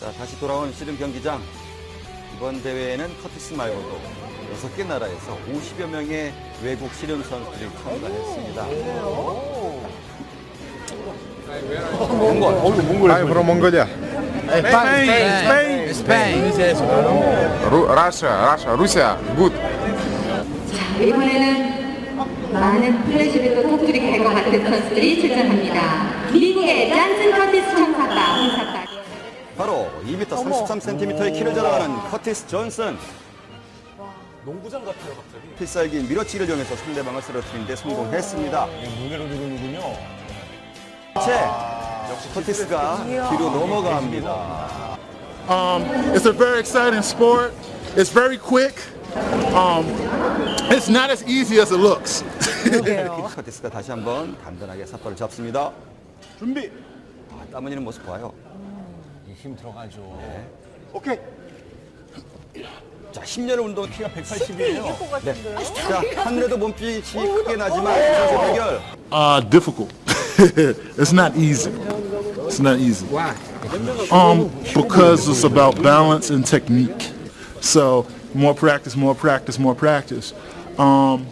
자, 다시 돌아온 씨름 경기장. 이번 대회에는 커티스 말고도 여섯 개 나라에서 50여 명의 외국 씨름 선수들이 참가했습니다. 몽골. I'm from Mongolia. Spain, Spain, Spain. Ru- Russia, Russia, Russia. Good. 자, 이번에는 많은 플래시를 또 터뜨리게 할것 같은 선수들이 출전합니다. 미국의 잔슨 커티스 홍사가 바로 2m 33cm의 키를 자랑하는 커티스 존슨. 농구장 같아요, 갑자기. 필살기 밀어치기를 이용해서 상대방을 쓰러뜨리는데 성공했습니다. 무게로 누르는군요. 채 커티스가 뒤로 넘어갑니다. Um, it's a very exciting sport. It's very quick. Um, it's not as easy as it looks. 커티스가 다시 한번 단단하게 삿발을 잡습니다. 준비. 아, 땀 흘리는 모습 봐요. 힘 들어가죠. 오케이. 자, 10년의 운동 키가 180이에요. 네. 자, 하늘에도 몸빛이 크게 나지만 이 선수 대결. Uh, difficult. it's not easy. It's not easy. Why? Um, because it's about balance and technique. So more practice, more practice, more practice. Um,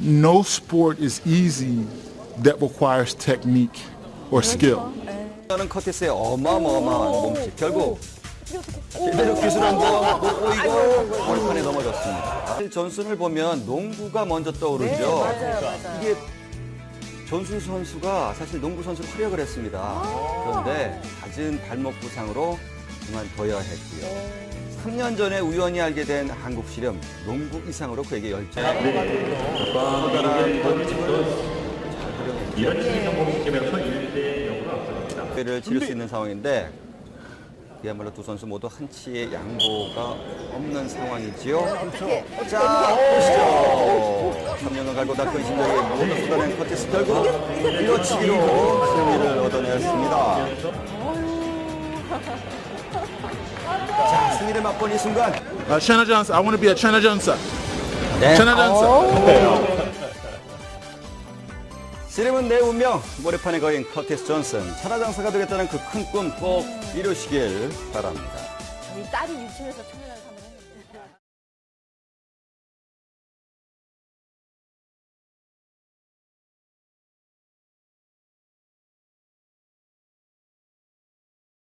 no sport is easy that requires technique or skill. 저는 커티스의 어마어마한 몸짓. 결국 제대로 기술 한번 못 보이고 벌판에 넘어졌습니다. 사실 존슨을 보면 농구가 먼저 떠오르죠. 이게 존슨 선수가 사실 농구 선수로 활약을 했습니다. 그런데 갖은 발목 부상으로 그만둬야 했고요. 3년 전에 우연히 알게 된 한국 실험 농구 이상으로 그에게 열정. 커다란 몸집을 잘 활용했죠. 대 회를 치를 수 있는 상황인데 그야말로 두 선수 모두 한치의 양보가 없는 상황이지요. 자, 보시죠. 3년간 갈고 닦은 심장에 모두 쏟아낸 커티스 결국 밀어치기로 승리를 얻어냈습니다. 자, 승리를 맛본 이 순간 Uh, China Johnson. I want to be a Johnson. 네. China Johnson. 씨름은 내 운명. 모래판에 거인 커티스 존슨. 천하장사가 되겠다는 그 큰 꿈 꼭 이루시길 바랍니다. 저희 딸이 유치원에서 하면